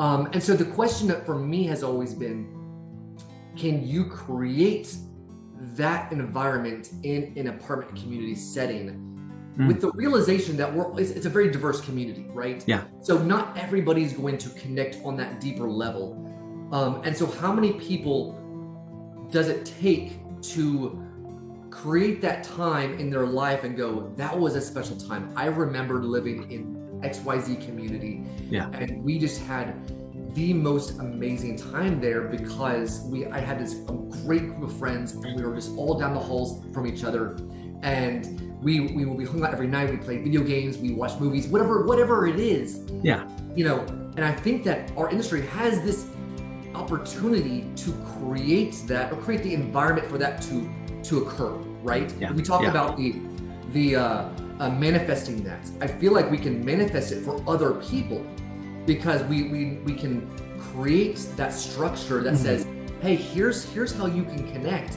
Um, and so the question that for me has always been, can you create that environment in an apartment community setting mm. with the realization that we're it's, it's, a very diverse community, right? Yeah. So not everybody's going to connect on that deeper level. Um, and so how many people does it take to create that time in their life and go, that was a special time. I remember living in XYZ community. Yeah. And we just had the most amazing time there because we I had this great group of friends and we were just all down the halls from each other. And we we be hung out every night we played video games we watched movies whatever whatever it is. Yeah. You know and I think that our industry has this opportunity to create that or create the environment for that to to occur right? Yeah. we talk yeah. about the the uh, uh, manifesting that. I feel like we can manifest it for other people because we we, we can create that structure that mm-hmm. says hey here's here's how you can connect